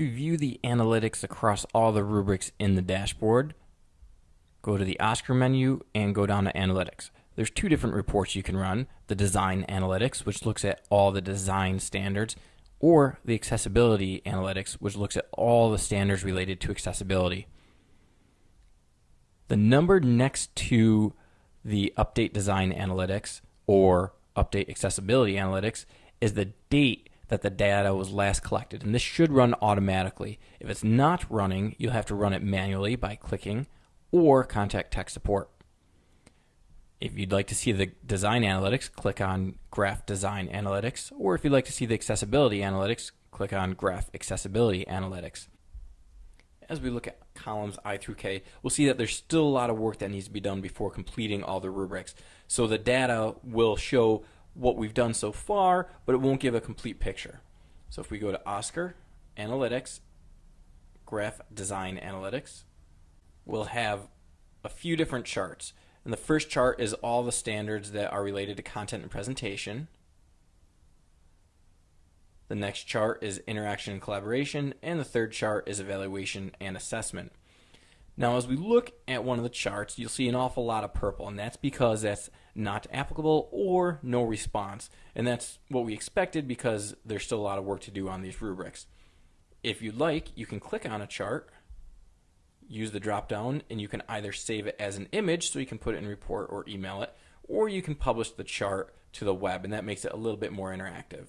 To view the analytics across all the rubrics in the dashboard, go to the OSCQR menu and go down to Analytics. There's two different reports you can run, the Design Analytics, which looks at all the design standards, or the Accessibility Analytics, which looks at all the standards related to accessibility. The number next to the Update Design Analytics or Update Accessibility Analytics is the date that the data was last collected. And this should run automatically. If it's not running, you'll have to run it manually by clicking or contact tech support. If you'd like to see the design analytics, click on Graph Design Analytics, or if you'd like to see the accessibility analytics, click on Graph Accessibility Analytics. As we look at columns I through K, we'll see that there's still a lot of work that needs to be done before completing all the rubrics. So the data will show what we've done so far, but it won't give a complete picture. So if we go to OSCQR, Analytics, Graph Design Analytics, we'll have a few different charts. And the first chart is all the standards that are related to content and presentation. The next chart is interaction and collaboration, and the third chart is evaluation and assessment. Now, as we look at one of the charts, you'll see an awful lot of purple, and that's because that's not applicable or no response. And that's what we expected because there's still a lot of work to do on these rubrics. If you'd like, you can click on a chart, use the drop down, and you can either save it as an image so you can put it in report or email it, or you can publish the chart to the web, and that makes it a little bit more interactive.